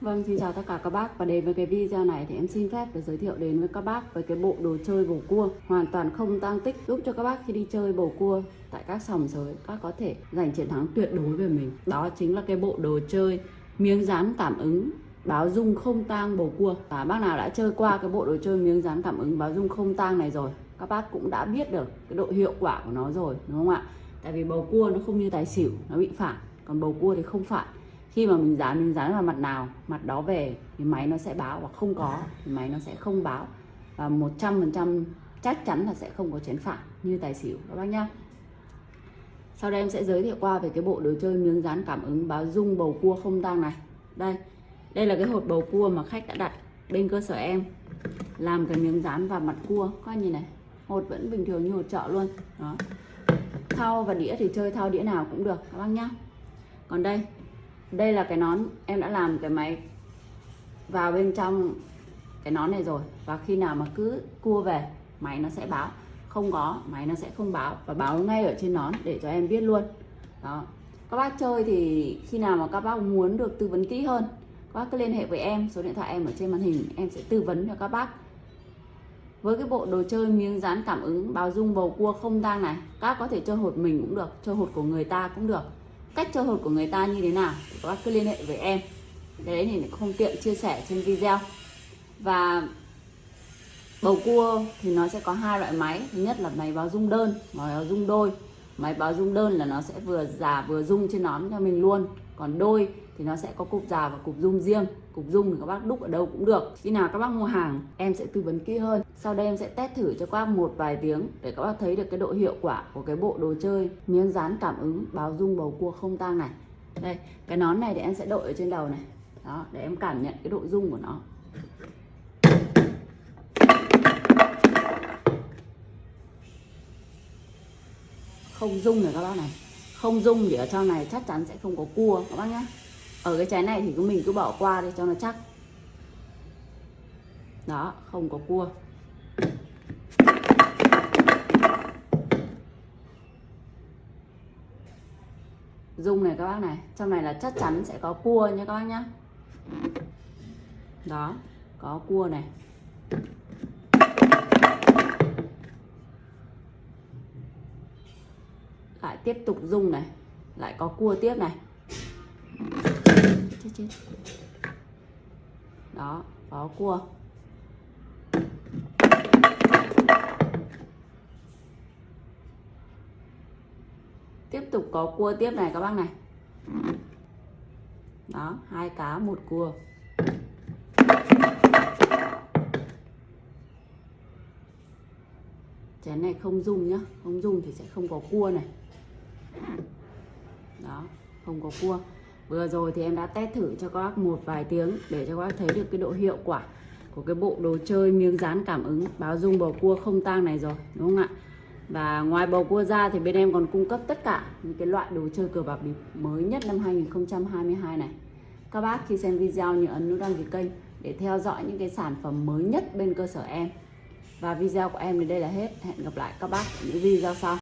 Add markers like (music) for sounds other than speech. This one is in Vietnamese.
Vâng, xin chào tất cả các bác. Và đến với cái video này thì em xin phép được giới thiệu đến với các bác về cái bộ đồ chơi bầu cua. Hoàn toàn không tăng tích giúp cho các bác khi đi chơi bầu cua tại các sòng sới. Các có thể giành chiến thắng tuyệt đối về mình. Đó chính là cái bộ đồ chơi miếng dán cảm ứng báo dung không tang bầu cua. Và bác nào đã chơi qua cái bộ đồ chơi miếng dán cảm ứng báo dung không tang này rồi các bác cũng đã biết được cái độ hiệu quả của nó rồi đúng không ạ? Tại vì bầu cua nó không như tài xỉu nó bị phản còn bầu cua thì không phản khi mà mình dán mình dán vào mặt nào, mặt đó về thì máy nó sẽ báo và không có, thì máy nó sẽ không báo. Và 100% chắc chắn là sẽ không có chén phản như tài xỉu, các bác nhá. Sau đây em sẽ giới thiệu qua về cái bộ đồ chơi miếng dán cảm ứng báo dung bầu cua không tang này. Đây đây là cái hột bầu cua mà khách đã đặt bên cơ sở em, làm cái miếng dán vào mặt cua. Coi như nhìn này, hột vẫn bình thường như hột chợ luôn. Đó. Thao và đĩa thì chơi thao đĩa nào cũng được, các bác nhá. Còn đây đây là cái nón em đã làm cái máy vào bên trong cái nón này rồi. Và khi nào mà cứ cua về, máy nó sẽ báo. Không có, máy nó sẽ không báo. Và báo ngay ở trên nón để cho em biết luôn. Đó. Các bác chơi thì khi nào mà các bác muốn được tư vấn kỹ hơn, các bác cứ liên hệ với em. Số điện thoại em ở trên màn hình, em sẽ tư vấn cho các bác. Với cái bộ đồ chơi miếng dán cảm ứng báo dung bầu cua không tang này, các có thể chơi hột mình cũng được, chơi hột của người ta cũng được cách chơi hột của người ta như thế nào? Thì các bác cứ liên hệ với em. Đấy thì không tiện chia sẻ trên video. Và bầu cua thì nó sẽ có hai loại máy. Thứ nhất là máy báo dung đơn, máy báo dung đôi máy báo dung đơn là nó sẽ vừa già vừa dung trên nón cho mình luôn. Còn đôi thì nó sẽ có cục già và cục dung riêng. Cục dung thì các bác đúc ở đâu cũng được. Khi nào các bác mua hàng, em sẽ tư vấn kỹ hơn. Sau đây em sẽ test thử cho các bác một vài tiếng để các bác thấy được cái độ hiệu quả của cái bộ đồ chơi. Miếng dán cảm ứng, báo dung bầu cua không tang này. Đây, cái nón này thì em sẽ đội ở trên đầu này. Đó, để em cảm nhận cái độ dung của nó. Không dung rồi các bác này. Không dung thì ở trong này chắc chắn sẽ không có cua, các bác nhé ở cái trái này thì cứ mình cứ bỏ qua đi cho nó chắc. Đó, không có cua. Dung này các bác này, trong này là chắc chắn sẽ có cua nha các bác nhá. Đó, có cua này. Lại tiếp tục dung này. Lại có cua tiếp này. Chết chết. Đó có cua. Tiếp tục có cua tiếp này các bác này. Đó hai cá một cua. Chén này không dùng nhá. Không dùng thì sẽ không có cua này (laughs) đó, không có cua. Vừa rồi thì em đã test thử cho các bác một vài tiếng để cho các bác thấy được cái độ hiệu quả của cái bộ đồ chơi miếng dán cảm ứng. Báo dung bầu cua không tang này rồi, đúng không ạ? Và ngoài bầu cua ra thì bên em còn cung cấp tất cả những cái loại đồ chơi cờ bạc bịp mới nhất năm 2022 này. Các bác khi xem video nhớ ấn nút đăng ký kênh để theo dõi những cái sản phẩm mới nhất bên cơ sở em. Và video của em đến đây là hết. Hẹn gặp lại các bác ở những video sau.